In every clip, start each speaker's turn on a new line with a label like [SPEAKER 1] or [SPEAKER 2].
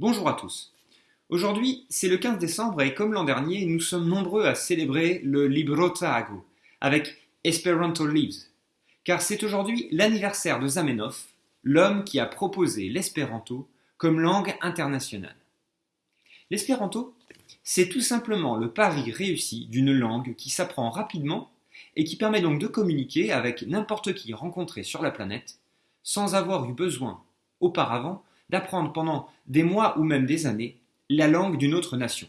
[SPEAKER 1] Bonjour à tous. Aujourd'hui, c'est le 15 décembre et comme l'an dernier, nous sommes nombreux à célébrer le Librotago avec Esperanto Lives, car c'est aujourd'hui l'anniversaire de Zamenhof, l'homme qui a proposé l'espéranto comme langue internationale. L'espéranto, c'est tout simplement le pari réussi d'une langue qui s'apprend rapidement et qui permet donc de communiquer avec n'importe qui rencontré sur la planète sans avoir eu besoin auparavant d'apprendre pendant des mois ou même des années la langue d'une autre nation,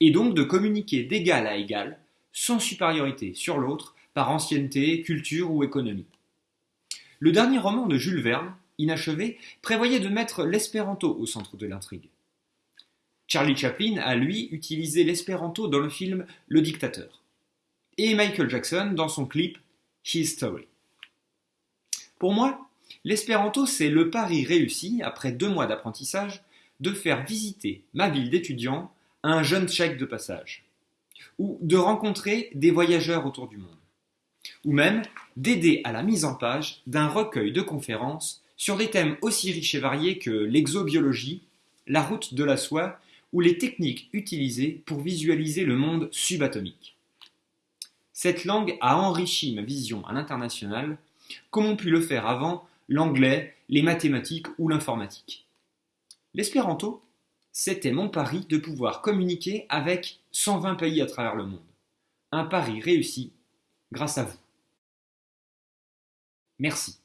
[SPEAKER 1] et donc de communiquer d'égal à égal, sans supériorité sur l'autre, par ancienneté, culture ou économie. Le dernier roman de Jules Verne, inachevé, prévoyait de mettre l'espéranto au centre de l'intrigue. Charlie Chaplin a, lui, utilisé l'espéranto dans le film Le Dictateur, et Michael Jackson dans son clip His Story. Pour moi, L'espéranto, c'est le pari réussi, après deux mois d'apprentissage, de faire visiter ma ville d'étudiant à un jeune tchèque de passage, ou de rencontrer des voyageurs autour du monde, ou même d'aider à la mise en page d'un recueil de conférences sur des thèmes aussi riches et variés que l'exobiologie, la route de la soie ou les techniques utilisées pour visualiser le monde subatomique. Cette langue a enrichi ma vision à l'international, comme on pu le faire avant l'anglais, les mathématiques ou l'informatique. L'espéranto, c'était mon pari de pouvoir communiquer avec 120 pays à travers le monde. Un pari réussi grâce à vous. Merci.